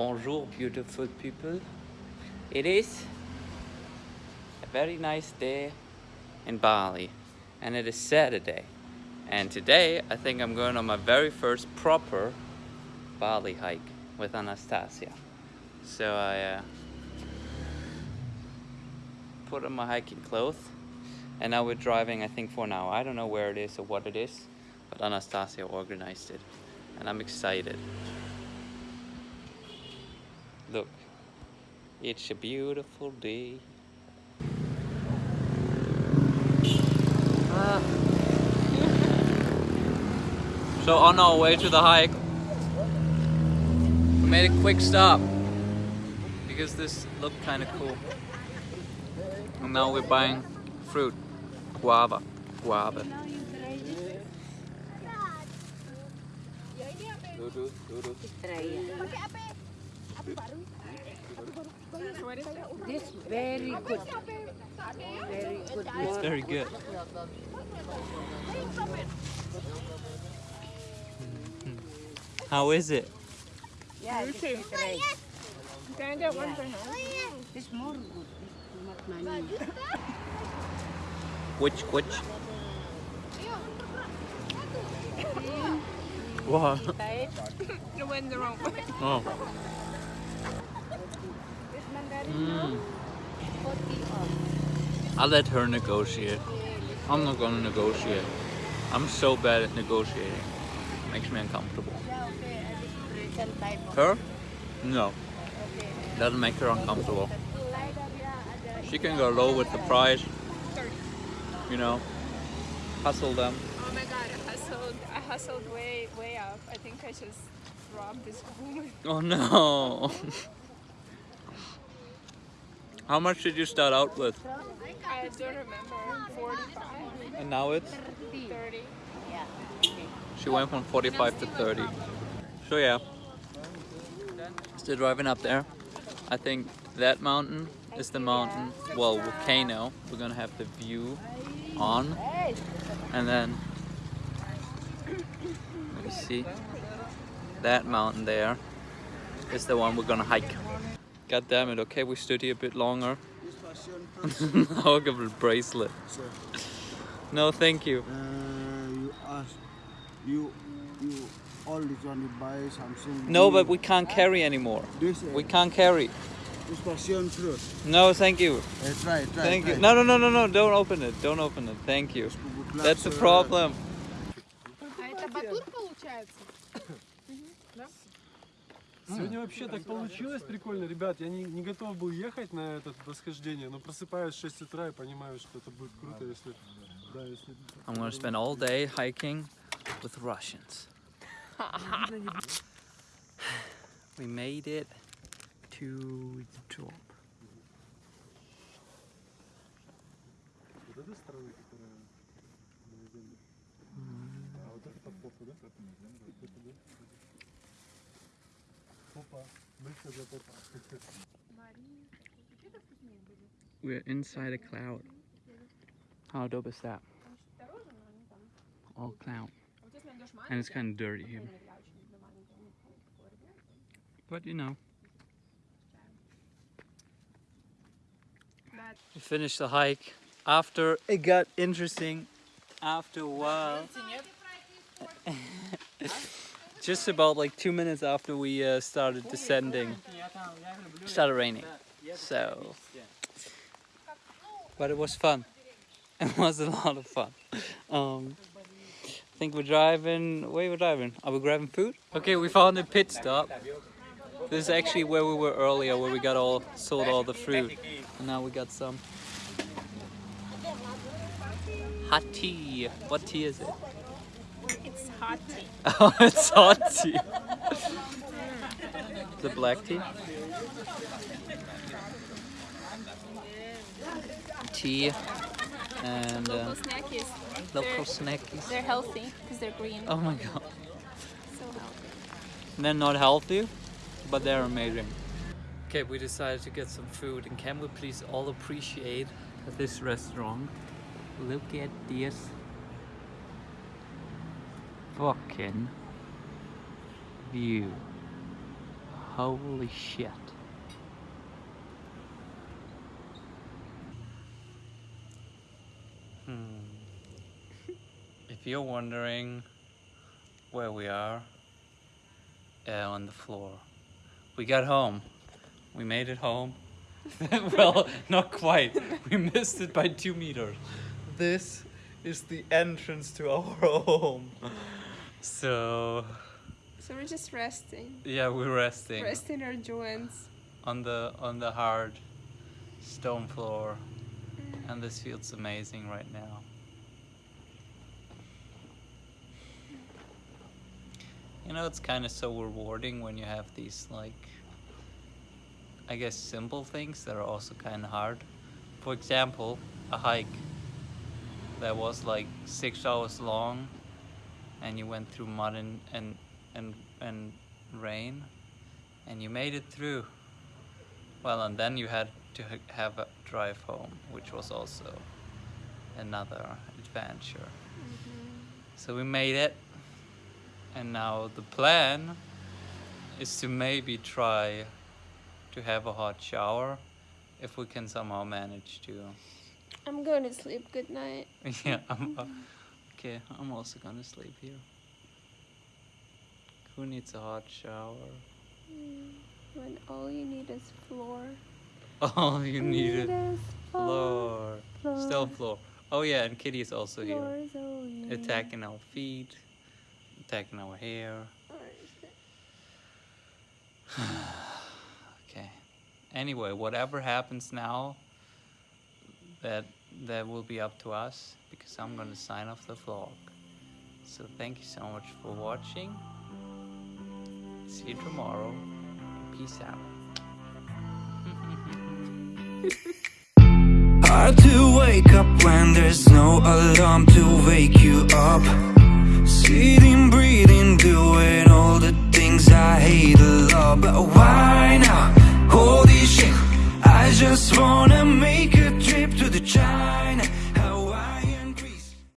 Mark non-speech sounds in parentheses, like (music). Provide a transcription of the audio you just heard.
Bonjour, beautiful people. It is a very nice day in Bali, and it is Saturday. And today, I think I'm going on my very first proper Bali hike with Anastasia. So I uh, put on my hiking clothes, and now we're driving, I think, for now. I don't know where it is or what it is, but Anastasia organized it, and I'm excited. Look, it's a beautiful day. Ah. (laughs) So on our way to the hike, we made a quick stop because this looked kind of cool. And now we're buying fruit, guava, guava. This very good. Very good. It's very good. How is it? Yeah, right. Can I get one for him? This more good. This too much money. Which, which? What? (laughs) You went the wrong way. Oh. Mm. I'll let her negotiate. I'm not gonna negotiate. I'm so bad at negotiating. Makes me uncomfortable. Yeah, okay. I just present type of. Her? No. Doesn't make her uncomfortable. Tulay dah dia ada. She can go low with the price. You know, hustle them. Oh my god, I hustled. I hustled way, way up. I think I just robbed this woman. Oh no. (laughs) How much did you start out with? I don't remember. 45, And now it's? 30. Yeah. She went from 45 to 30. So yeah, still driving up there. I think that mountain is the mountain, well, volcano. We're gonna have the view on. And then, let me see, that mountain there is the one we're gonna hike. God damn it, okay, we stood here a bit longer. I'll give it a bracelet. No, thank you. Uh, you ask, you, you always want to buy something. No, new. but we can't carry anymore. This, uh, We can't carry. this passion fruit. No, thank you. Uh, try, try, Thank try. you. No, no, no, no, no. Don't open it. Don't open it. Thank you. Good luck, That's the sir. problem. А это батут получается? Сегодня вообще так получилось прикольно, ребят. Я не, не готов был ехать на это восхождение, но просыпаюсь в 6 утра и понимаю, что это будет круто, если... Да, если... I'm gonna spend all day hiking with Russians. we made it to the top. Вот эта сторона, которая на земле. А вот это под попу, да? Это, да? Попа. We're inside a cloud. How dope is that? All cloud. And it's kind of dirty here. But you know. We finished the hike after it got interesting after a while just about like two minutes after we uh, started descending, started raining. So, but it was fun. (laughs) It was a lot of fun. Um, I think we're driving. Where we're driving? Are we grabbing food? Okay, we found a pit stop. This is actually where we were earlier, where we got all sold all the fruit, and now we got some hot tea. What tea is it? It's hot tea. (laughs) Oh, it's hot tea. the black tea. Tea and uh, Local snackies. local snackies. They're healthy because they're green. Oh my god. So healthy. They're not healthy, but they're amazing. Okay, we decided to get some food, and can we please all appreciate this restaurant? Look at this fucking view. Holy shit. Hmm. If you're wondering where we are, uh, on the floor. We got home. We made it home. (laughs) well, not quite. We missed it by two meters. This is the entrance to our (laughs) home. So, So we're just resting. yeah, we're resting Resting our joints. on the on the hard stone floor, mm. and this feels amazing right now. You know, it's kind of so rewarding when you have these like, I guess, simple things that are also kind of hard. For example, a hike that was like six hours long, and you went through mud and and and, and rain, and you made it through. Well, and then you had to have a drive home, which was also another adventure. So we made it, and now the plan is to maybe try to have a hot shower if we can somehow manage to. I'm going to sleep. Good night. (laughs) yeah, I'm, uh, okay, I'm also gonna sleep here. Who needs a hot shower? Mm, when all you need is floor. (laughs) All you need is is floor. floor. Still floor. Oh yeah, and Kitty's also here. Floor is you need. Attacking our feet, attacking our hair. (sighs) okay. Anyway, whatever happens now, that that will be up to us because I'm gonna sign off the vlog. So thank you so much for watching. See you tomorrow. Peace out. (laughs) Hard to wake up when there's no alarm to wake you up. Sitting, breathing, doing all the things I hate a lot. But why now? Holy shit, I just wanna make the China.